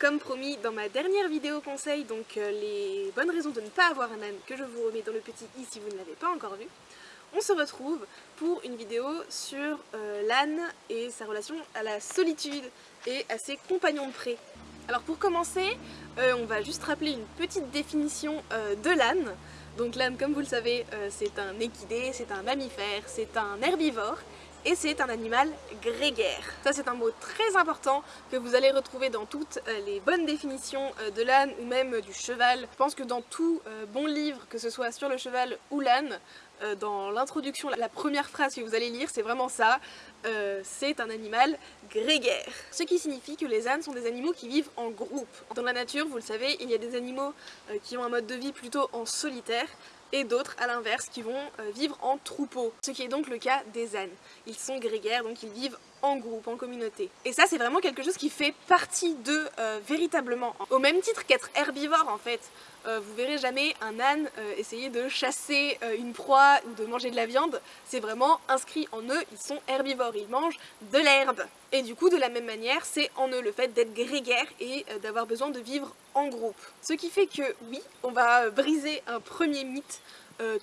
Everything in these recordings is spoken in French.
Comme promis dans ma dernière vidéo conseil, donc euh, les bonnes raisons de ne pas avoir un âne que je vous remets dans le petit i si vous ne l'avez pas encore vu, on se retrouve pour une vidéo sur euh, l'âne et sa relation à la solitude et à ses compagnons de pré. Alors pour commencer, euh, on va juste rappeler une petite définition de l'âne. Donc l'âne, comme vous le savez, c'est un équidé, c'est un mammifère, c'est un herbivore et c'est un animal grégaire. Ça c'est un mot très important que vous allez retrouver dans toutes euh, les bonnes définitions euh, de l'âne ou même du cheval. Je pense que dans tout euh, bon livre, que ce soit sur le cheval ou l'âne, dans l'introduction, la première phrase que vous allez lire, c'est vraiment ça, c'est un animal grégaire. Ce qui signifie que les ânes sont des animaux qui vivent en groupe. Dans la nature, vous le savez, il y a des animaux qui ont un mode de vie plutôt en solitaire, et d'autres à l'inverse qui vont euh, vivre en troupeau, ce qui est donc le cas des ânes. Ils sont grégaires, donc ils vivent en groupe, en communauté. Et ça c'est vraiment quelque chose qui fait partie d'eux euh, véritablement. Au même titre qu'être herbivore en fait, euh, vous verrez jamais un âne euh, essayer de chasser une proie ou de manger de la viande, c'est vraiment inscrit en eux, ils sont herbivores, ils mangent de l'herbe. Et du coup de la même manière c'est en eux le fait d'être grégaire et d'avoir besoin de vivre en groupe. Ce qui fait que oui, on va briser un premier mythe,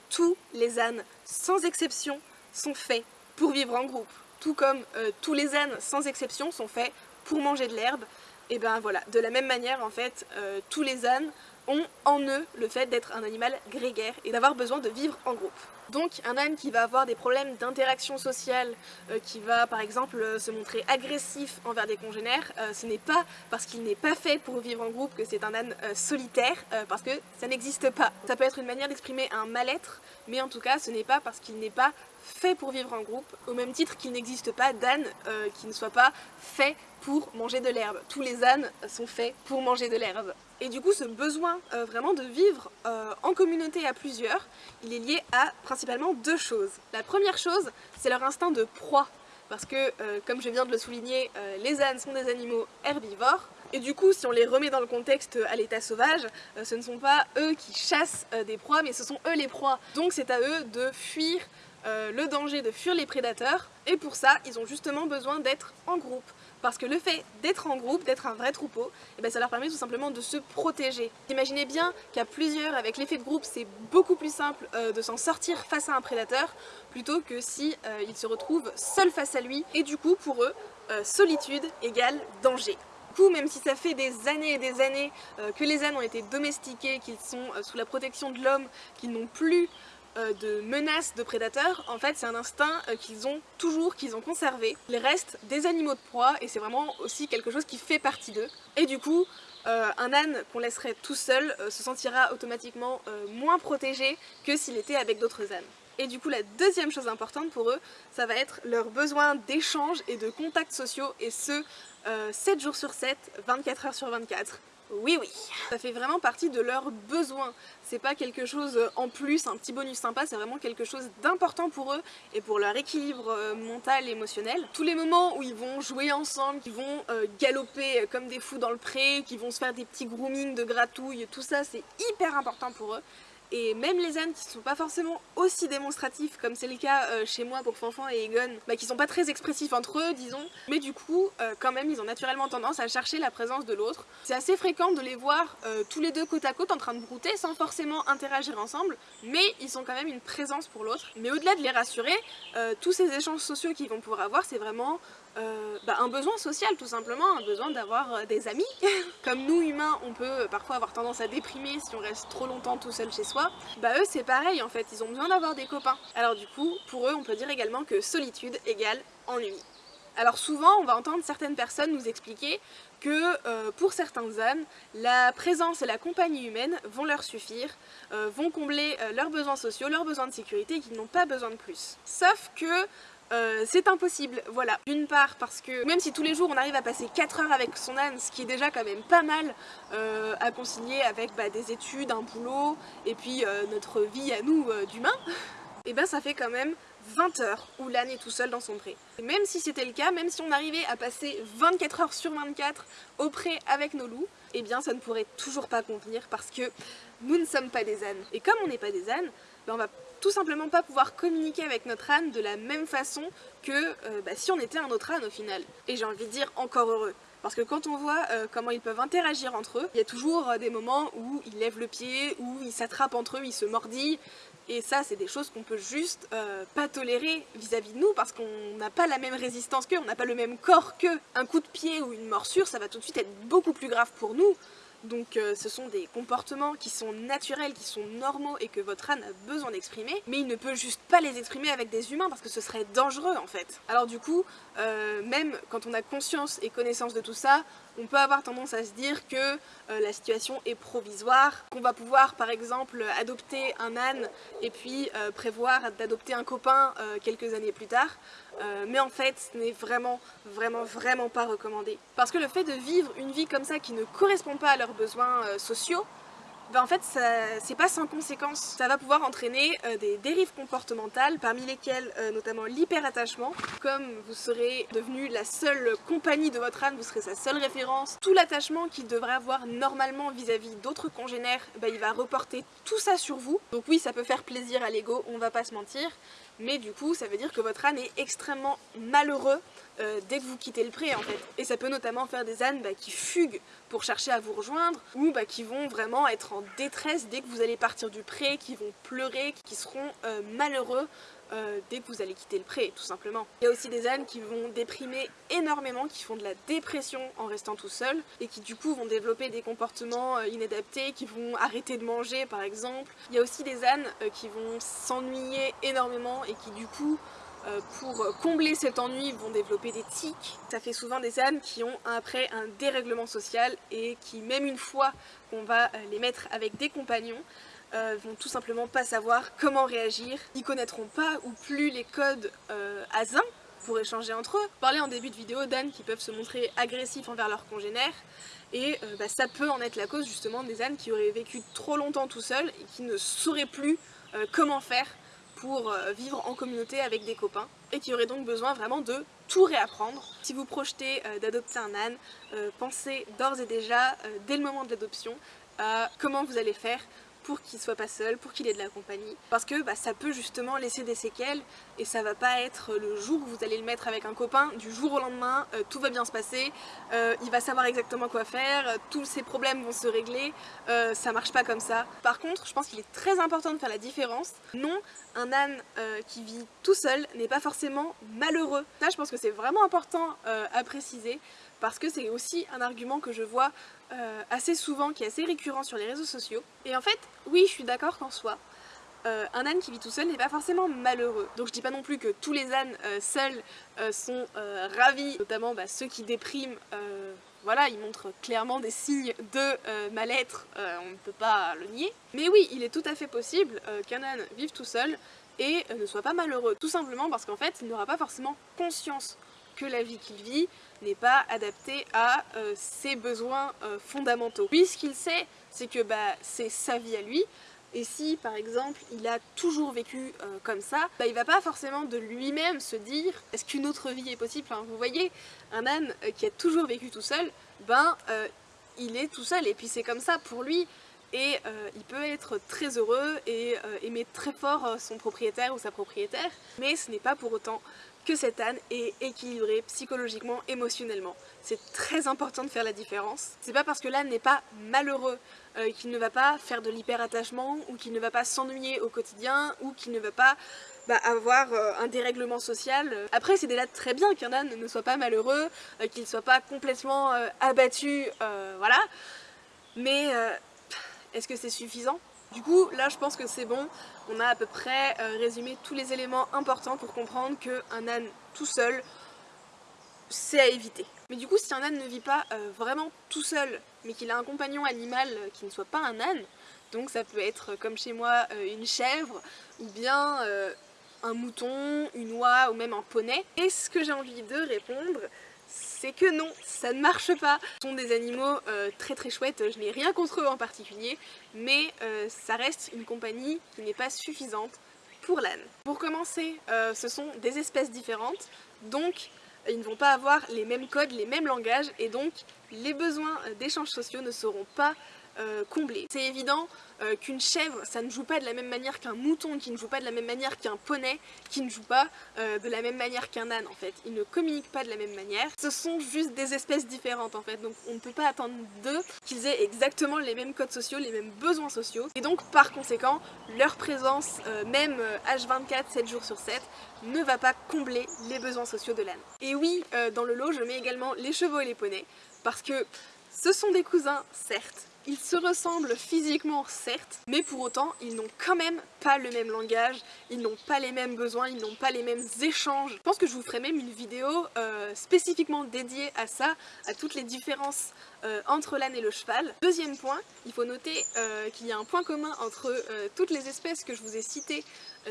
tous les ânes sans exception sont faits pour vivre en groupe tout comme euh, tous les ânes sans exception sont faits pour manger de l'herbe, et ben voilà, de la même manière en fait, euh, tous les ânes ont en eux le fait d'être un animal grégaire et d'avoir besoin de vivre en groupe. Donc un âne qui va avoir des problèmes d'interaction sociale, euh, qui va par exemple se montrer agressif envers des congénères, ce n'est pas parce qu'il n'est pas fait pour vivre en groupe que c'est un âne solitaire, parce que ça n'existe pas. Ça peut être une manière d'exprimer un mal-être, mais en tout cas ce n'est pas parce qu'il n'est pas fait pour vivre en groupe, au même titre qu'il n'existe pas d'âne euh, qui ne soit pas fait pour manger de l'herbe. Tous les ânes sont faits pour manger de l'herbe. Et du coup ce besoin euh, vraiment de vivre euh, en communauté à plusieurs, il est lié à principalement deux choses. La première chose, c'est leur instinct de proie. Parce que, comme je viens de le souligner, les ânes sont des animaux herbivores, et du coup, si on les remet dans le contexte à l'état sauvage, ce ne sont pas eux qui chassent des proies, mais ce sont eux les proies. Donc c'est à eux de fuir euh, le danger de fuir les prédateurs et pour ça ils ont justement besoin d'être en groupe parce que le fait d'être en groupe, d'être un vrai troupeau, eh ben, ça leur permet tout simplement de se protéger. Imaginez bien qu'à plusieurs, avec l'effet de groupe, c'est beaucoup plus simple euh, de s'en sortir face à un prédateur plutôt que si euh, ils se retrouvent seuls face à lui et du coup pour eux, solitude égale danger. Du coup, même si ça fait des années et des années que les ânes ont été domestiqués, qu'ils sont sous la protection de l'homme, qu'ils n'ont plus de menaces de prédateurs, en fait c'est un instinct euh, qu'ils ont toujours, qu'ils ont conservé. Ils restent des animaux de proie et c'est vraiment aussi quelque chose qui fait partie d'eux. Et du coup, euh, un âne qu'on laisserait tout seul se sentira automatiquement moins protégé que s'il était avec d'autres ânes. Et du coup la deuxième chose importante pour eux, ça va être leur besoin d'échanges et de contacts sociaux et ce, 7 jours sur 7, 24 heures sur 24. Oui oui Ça fait vraiment partie de leurs besoins. C'est pas quelque chose en plus, un petit bonus sympa, c'est vraiment quelque chose d'important pour eux et pour leur équilibre euh, mental et émotionnel. Tous les moments où ils vont jouer ensemble, qu'ils vont euh, galoper comme des fous dans le pré, qu'ils vont se faire des petits grooming de gratouilles, tout ça c'est hyper important pour eux. Et même les ânes qui sont pas forcément aussi démonstratifs comme c'est le cas euh, chez moi pour Fanfan et Egon, bah, qui sont pas très expressifs entre eux disons, mais du coup euh, quand même ils ont naturellement tendance à chercher la présence de l'autre. C'est assez fréquent de les voir euh, tous les deux côte à côte en train de brouter sans forcément interagir ensemble, mais ils sont quand même une présence pour l'autre. Mais au-delà de les rassurer, tous ces échanges sociaux qu'ils vont pouvoir avoir c'est vraiment euh, bah, un besoin social tout simplement, un besoin d'avoir euh, des amis. Comme nous humains on peut parfois avoir tendance à déprimer si on reste trop longtemps tout seul chez soi, bah eux c'est pareil en fait, ils ont besoin d'avoir des copains. Alors du coup pour eux on peut dire également que solitude égale ennui. Alors souvent on va entendre certaines personnes nous expliquer que euh, pour certains ânes, la présence et la compagnie humaine vont leur suffire, vont combler leurs besoins sociaux, leurs besoins de sécurité et qu'ils n'ont pas besoin de plus. Sauf que euh, c'est impossible, voilà. D'une part parce que même si tous les jours on arrive à passer 4 heures avec son âne, ce qui est déjà quand même pas mal euh, à concilier avec bah, des études, un boulot et puis euh, notre vie à nous d'humains, et eh ben ça fait quand même 20 heures où l'âne est tout seul dans son pré. Même si c'était le cas, même si on arrivait à passer 24 heures sur 24 au pré avec nos loups, et eh bien ça ne pourrait toujours pas convenir parce que nous ne sommes pas des ânes. Et comme on n'est pas des ânes, ben on va tout simplement pas pouvoir communiquer avec notre âne de la même façon que euh, bah, si on était un autre âne au final. Et j'ai envie de dire encore heureux. Parce que quand on voit euh, comment ils peuvent interagir entre eux, il y a toujours euh, des moments où ils lèvent le pied, où ils s'attrapent entre eux, ils se mordillent, et ça, c'est des choses qu'on peut juste pas tolérer vis-à-vis de nous parce qu'on n'a pas la même résistance qu'eux, on n'a pas le même corps qu'eux. Un coup de pied ou une morsure, ça va tout de suite être beaucoup plus grave pour nous. Donc euh, ce sont des comportements qui sont naturels, qui sont normaux et que votre âne a besoin d'exprimer, mais il ne peut juste pas les exprimer avec des humains parce que ce serait dangereux en fait. Alors du coup, euh, même quand on a conscience et connaissance de tout ça, on peut avoir tendance à se dire que euh, la situation est provisoire, qu'on va pouvoir par exemple adopter un âne et puis prévoir d'adopter un copain quelques années plus tard, mais en fait ce n'est vraiment vraiment vraiment pas recommandé. Parce que le fait de vivre une vie comme ça qui ne correspond pas à leur besoins euh, sociaux, ben en fait c'est pas sans conséquence. Ça va pouvoir entraîner euh, des dérives comportementales parmi lesquelles euh, notamment l'hyperattachement. Comme vous serez devenu la seule compagnie de votre âne, vous serez sa seule référence, tout l'attachement qu'il devrait avoir normalement vis-à-vis d'autres congénères, ben, il va reporter tout ça sur vous. Donc oui ça peut faire plaisir à l'ego, on va pas se mentir, mais du coup ça veut dire que votre âne est extrêmement malheureux euh, dès que vous quittez le pré en fait. Et ça peut notamment faire des ânes bah, qui fuguent pour chercher à vous rejoindre ou bah, qui vont vraiment être en détresse dès que vous allez partir du pré, qui vont pleurer, qui seront euh, malheureux euh, dès que vous allez quitter le pré, tout simplement. Il y a aussi des ânes qui vont déprimer énormément, qui font de la dépression en restant tout seul et qui du coup vont développer des comportements inadaptés, qui vont arrêter de manger par exemple. Il y a aussi des ânes qui vont s'ennuyer énormément et qui du coup euh, pour combler cet ennui vont développer des tics. Ça fait souvent des ânes qui ont après un dérèglement social et qui même une fois qu'on va euh, les mettre avec des compagnons euh, vont tout simplement pas savoir comment réagir. Ils connaîtront pas ou plus les codes euh, pour échanger entre eux. Parler en début de vidéo d'ânes qui peuvent se montrer agressifs envers leurs congénères et bah, ça peut en être la cause justement des ânes qui auraient vécu trop longtemps tout seuls et qui ne sauraient plus comment faire pour euh, vivre en communauté avec des copains et qui aurait donc besoin vraiment de tout réapprendre. Si vous projetez euh, d'adopter un âne, euh, pensez d'ores et déjà, dès le moment de l'adoption, à comment vous allez faire pour qu'il soit pas seul, pour qu'il ait de la compagnie. Parce que bah, ça peut justement laisser des séquelles et ça va pas être le jour où vous allez le mettre avec un copain, du jour au lendemain, euh, tout va bien se passer, euh, il va savoir exactement quoi faire, euh, tous ses problèmes vont se régler, ça marche pas comme ça. Par contre, je pense qu'il est très important de faire la différence. Non, un âne qui vit tout seul n'est pas forcément malheureux. Ça, je pense que c'est vraiment important à préciser parce que c'est aussi un argument que je vois euh, assez souvent, qui est assez récurrent sur les réseaux sociaux. Et en fait, oui, je suis d'accord qu'en soi, euh, un âne qui vit tout seul n'est pas forcément malheureux. Donc je dis pas non plus que tous les ânes euh, seuls sont ravis, notamment bah, ceux qui dépriment, voilà, ils montrent clairement des signes de mal-être, on ne peut pas le nier. Mais oui, il est tout à fait possible qu'un âne vive tout seul et ne soit pas malheureux, tout simplement parce qu'en fait, il n'aura pas forcément conscience que la vie qu'il vit n'est pas adaptée à euh, ses besoins euh, fondamentaux. Lui, ce qu'il sait, c'est que bah, c'est sa vie à lui, et si par exemple il a toujours vécu euh, comme ça, bah, il va pas forcément de lui-même se dire est-ce qu'une autre vie est possible? Vous voyez, un âne qui a toujours vécu tout seul, ben il est tout seul. Et puis c'est comme ça pour lui et il peut être très heureux et aimer très fort son propriétaire ou sa propriétaire, mais ce n'est pas pour autant que cet âne est équilibré psychologiquement, émotionnellement. C'est très important de faire la différence. C'est pas parce que l'âne n'est pas malheureux euh, qu'il ne va pas faire de l'hyperattachement ou qu'il ne va pas s'ennuyer au quotidien ou qu'il ne va pas bah, avoir euh, un dérèglement social. Après c'est déjà très bien qu'un âne ne soit pas malheureux, euh, qu'il ne soit pas complètement abattu, voilà. Mais est-ce que c'est suffisant? Du coup, là je pense que c'est bon, on a à peu près euh, résumé tous les éléments importants pour comprendre qu'un âne tout seul, c'est à éviter. Mais du coup, si un âne ne vit pas euh, vraiment tout seul, mais qu'il a un compagnon animal qui ne soit pas un âne, donc ça peut être comme chez moi euh, une chèvre, ou bien un mouton, une oie ou même un poney, est ce que j'ai envie de répondre, c'est que non, ça ne marche pas. Ce sont des animaux euh, très très chouettes, je n'ai rien contre eux en particulier, mais euh, ça reste une compagnie qui n'est pas suffisante pour l'âne. Pour commencer, euh, ce sont des espèces différentes, donc ils ne vont pas avoir les mêmes codes, les mêmes langages, et donc les besoins d'échanges sociaux ne seront pas euh. C'est évident euh, qu'une chèvre, ça ne joue pas de la même manière qu'un mouton, qui ne joue pas de la même manière qu'un poney, qui ne joue pas euh, de la même manière qu'un âne en fait. Ils ne communiquent pas de la même manière. Ce sont juste des espèces différentes en fait, donc on ne peut pas attendre d'eux qu'ils aient exactement les mêmes codes sociaux, les mêmes besoins sociaux. Et donc par conséquent, leur présence, même H24, 7 jours sur 7, ne va pas combler les besoins sociaux de l'âne. Et oui, dans le lot, je mets également les chevaux et les poneys, parce que ce sont des cousins, certes, ils se ressemblent physiquement certes, mais pour autant ils n'ont quand même pas le même langage, ils n'ont pas les mêmes besoins, ils n'ont pas les mêmes échanges. Je pense que je vous ferai même une vidéo euh, spécifiquement dédiée à ça, à toutes les différences euh, entre l'âne et le cheval. Deuxième point, il faut noter euh, qu'il y a un point commun entre toutes les espèces que je vous ai citées,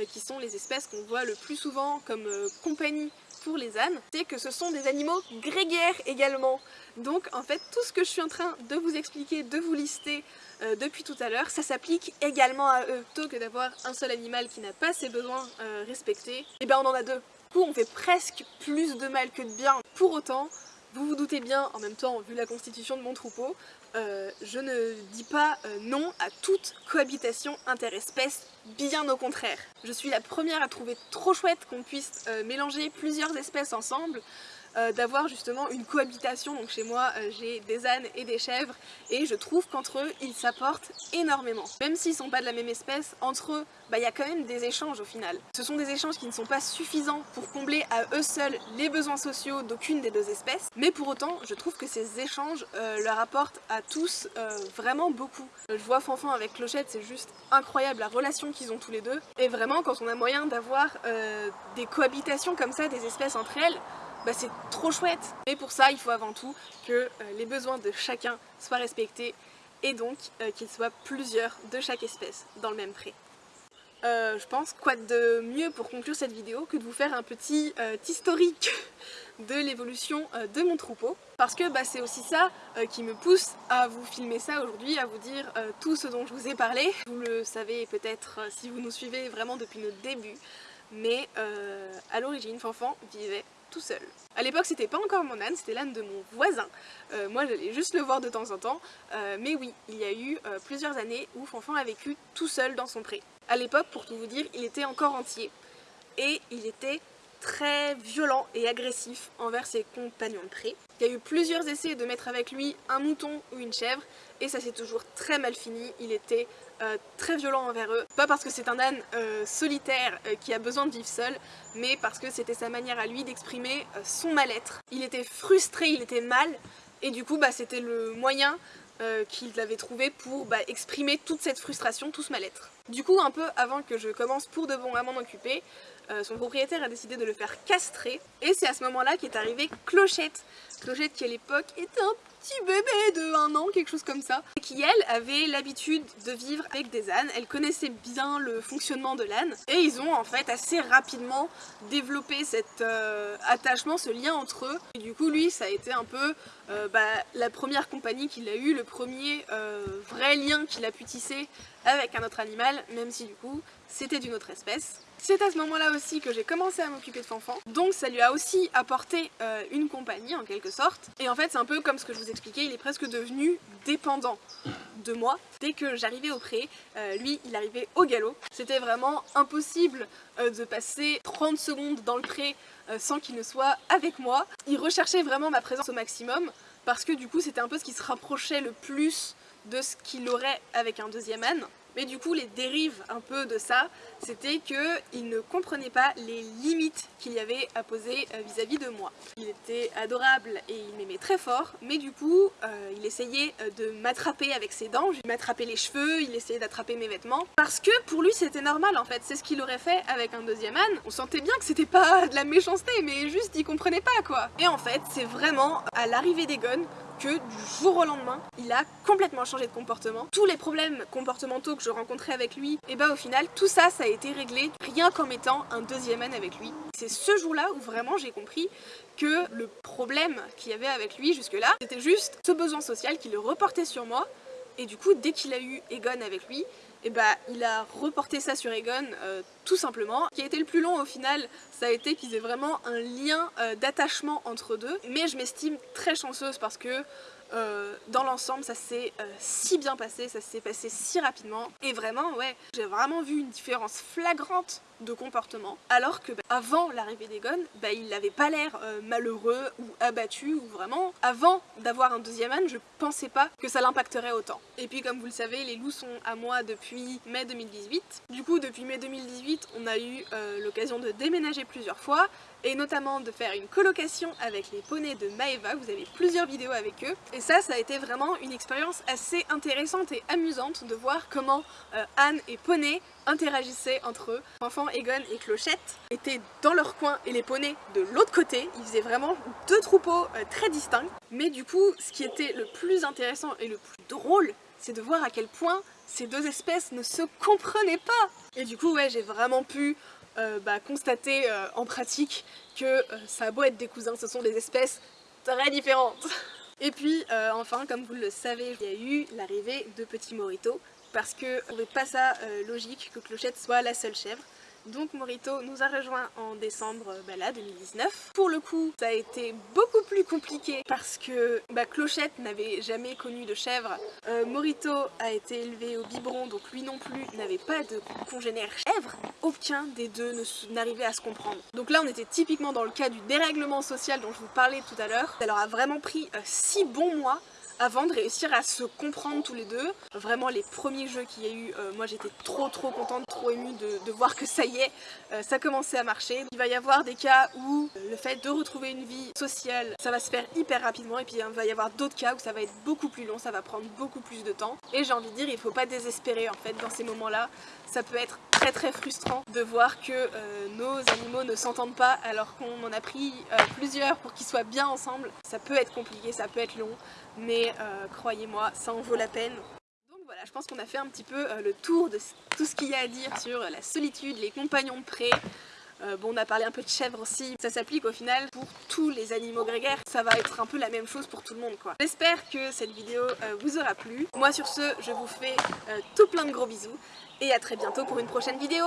qui sont les espèces qu'on voit le plus souvent comme compagnie les ânes, c'est que ce sont des animaux grégaires également. Donc en fait tout ce que je suis en train de vous expliquer, de vous lister euh, depuis tout à l'heure, ça s'applique également à eux. Plutôt que d'avoir un seul animal qui n'a pas ses besoins euh, respectés, et eh bien on en a deux. Du coup on fait presque plus de mal que de bien. Pour autant, vous vous doutez bien, en même temps, vu la constitution de mon troupeau, euh, je ne dis pas euh, non à toute cohabitation interespèce, bien au contraire. Je suis la première à trouver trop chouette qu'on puisse euh, mélanger plusieurs espèces ensemble, euh, d'avoir justement une cohabitation. Donc chez moi, euh, j'ai des ânes et des chèvres et je trouve qu'entre eux, ils s'apportent énormément. Même s'ils sont pas de la même espèce, entre eux, bah, il y a quand même des échanges au final. Ce sont des échanges qui ne sont pas suffisants pour combler à eux seuls les besoins sociaux d'aucune des deux espèces, mais pour autant, je trouve que ces échanges euh, leur apportent à tous vraiment beaucoup. Je vois Fanfan avec Clochette, c'est juste incroyable la relation qu'ils ont tous les deux, et vraiment quand on a moyen d'avoir des cohabitations comme ça des espèces entre elles, bah, c'est trop chouette. Mais pour ça, il faut avant tout que euh, les besoins de chacun soient respectés et donc euh, qu'il soit plusieurs de chaque espèce dans le même pré. Euh, je pense quoi de mieux pour conclure cette vidéo que de vous faire un petit historique de l'évolution de mon troupeau parce que bah, c'est aussi ça qui me pousse à vous filmer ça aujourd'hui, à vous dire tout ce dont je vous ai parlé. Vous le savez peut-être si vous nous suivez vraiment depuis le début, mais à l'origine Fanfan vivait tout seul. À l'époque c'était pas encore mon âne, c'était l'âne de mon voisin. Euh, moi j'allais juste le voir de temps en temps, euh, mais oui, il y a eu euh, plusieurs années où Fanfan a vécu tout seul dans son pré. À l'époque, pour tout vous dire, il était encore entier et il était très violent et agressif envers ses compagnons de pré. Il y a eu plusieurs essais de mettre avec lui un mouton ou une chèvre et ça s'est toujours très mal fini, il était euh, très violent envers eux. Pas parce que c'est un âne euh, solitaire euh, qui a besoin de vivre seul, mais parce que c'était sa manière à lui d'exprimer son mal-être. Il était frustré, il était mal, et du coup bah, c'était le moyen qu'il avait trouvé pour bah, exprimer toute cette frustration, tout ce mal-être. Du coup, un peu avant que je commence pour de bon à m'en occuper, son propriétaire a décidé de le faire castrer, et c'est à ce moment-là qu'est arrivée Clochette. Clochette qui à l'époque était un petit bébé de un an, quelque chose comme ça, et qui elle avait l'habitude de vivre avec des ânes, elle connaissait bien le fonctionnement de l'âne, et ils ont en fait assez rapidement développé cet euh, attachement, ce lien entre eux, et du coup lui ça a été un peu euh, bah, la première compagnie qu'il a eu, le premier euh, vrai lien qu'il a pu tisser avec un autre animal, même si du coup c'était d'une autre espèce. C'est à ce moment-là aussi que j'ai commencé à m'occuper de Fanfan, donc ça lui a aussi apporté euh, une compagnie en quelque sorte. Et en fait c'est un peu comme ce que je vous expliquais, il est presque devenu dépendant de moi. Dès que j'arrivais au pré, euh, lui il arrivait au galop. C'était vraiment impossible euh, de passer 30 secondes dans le pré sans qu'il ne soit avec moi. Il recherchait vraiment ma présence au maximum parce que du coup c'était un peu ce qui se rapprochait le plus de ce qu'il aurait avec un deuxième âne. Mais du coup, les dérives un peu de ça, c'était qu'il ne comprenait pas les limites qu'il y avait à poser euh, vis-à-vis de moi. Il était adorable et il m'aimait très fort, mais du coup, euh, il essayait euh, de m'attraper avec ses dents, il m'attrapait les cheveux, il essayait d'attraper mes vêtements, parce que pour lui c'était normal en fait, c'est ce qu'il aurait fait avec un deuxième âne. On sentait bien que c'était pas de la méchanceté, mais juste il comprenait pas quoi. Et en fait, c'est vraiment à l'arrivée des gones que du jour au lendemain, il a complètement changé de comportement. Tous les problèmes comportementaux que je rencontrais avec lui, et bah au final, tout ça, ça a été réglé rien qu'en mettant un deuxième âne avec lui. C'est ce jour-là où vraiment j'ai compris que le problème qu'il y avait avec lui jusque-là, c'était juste ce besoin social qui le reportait sur moi, et du coup, dès qu'il a eu Egon avec lui, et bah il a reporté ça sur Egon euh, tout simplement. Ce qui a été le plus long au final, ça a été qu'ils aient vraiment un lien euh, d'attachement entre deux. Mais je m'estime très chanceuse parce que euh, dans l'ensemble ça s'est si bien passé, ça s'est passé si rapidement et vraiment ouais j'ai vraiment vu une différence flagrante de comportement alors que bah, avant l'arrivée d'Egon bah, il n'avait pas l'air euh, malheureux ou abattu ou vraiment avant d'avoir un deuxième âne je pensais pas que ça l'impacterait autant. Et puis comme vous le savez les loups sont à moi depuis mai 2018 du coup depuis mai 2018 on a eu l'occasion de déménager plusieurs fois et notamment de faire une colocation avec les poneys de Maeva, vous avez plusieurs vidéos avec eux. Et ça, ça a été vraiment une expérience assez intéressante et amusante de voir comment euh, Anne et Poney interagissaient entre eux. Enfants Egon et Clochette étaient dans leur coin et les poneys de l'autre côté, ils faisaient vraiment deux troupeaux euh, très distincts mais du coup, ce qui était le plus intéressant et le plus drôle, c'est de voir à quel point ces deux espèces ne se comprenaient pas Et du coup, ouais, j'ai vraiment pu euh, bah, constater euh, en pratique que ça a beau être des cousins, ce sont des espèces très différentes. Et puis enfin, comme vous le savez, il y a eu l'arrivée de Petit Morito parce que on trouvait pas ça logique que Clochette soit la seule chèvre. Donc Morito nous a rejoint en décembre bah là, 2019. Pour le coup, ça a été beaucoup plus compliqué parce que bah, Clochette n'avait jamais connu de chèvre. Euh, Morito a été élevé au biberon, donc lui non plus n'avait pas de congénère chèvre. Aucun des deux n'arrivait à se comprendre. Donc là, on était typiquement dans le cas du dérèglement social dont je vous parlais tout à l'heure. Ça leur a vraiment pris 6 euh, bons mois avant de réussir à se comprendre tous les deux. Vraiment les premiers jeux qu'il y a eu, euh, moi j'étais trop trop contente, trop émue de, voir que ça y est, euh, ça commençait à marcher. Il va y avoir des cas où le fait de retrouver une vie sociale, ça va se faire hyper rapidement et puis il va y avoir d'autres cas où ça va être beaucoup plus long, ça va prendre beaucoup plus de temps. Et j'ai envie de dire, il faut pas désespérer en fait dans ces moments-là. Ça peut être très très frustrant de voir que nos animaux ne s'entendent pas alors qu'on en a pris plusieurs pour qu'ils soient bien ensemble. Ça peut être compliqué, ça peut être long, mais euh, croyez-moi, ça en vaut la peine. Donc voilà, je pense qu'on a fait un petit peu euh, le tour de tout ce qu'il y a à dire sur la solitude, les compagnons de près. Euh, bon, on a parlé un peu de chèvres aussi. Ça s'applique au final pour tous les animaux grégaires. Ça va être un peu la même chose pour tout le monde, quoi. J'espère que cette vidéo vous aura plu. Moi, sur ce, je vous fais tout plein de gros bisous. Et à très bientôt pour une prochaine vidéo.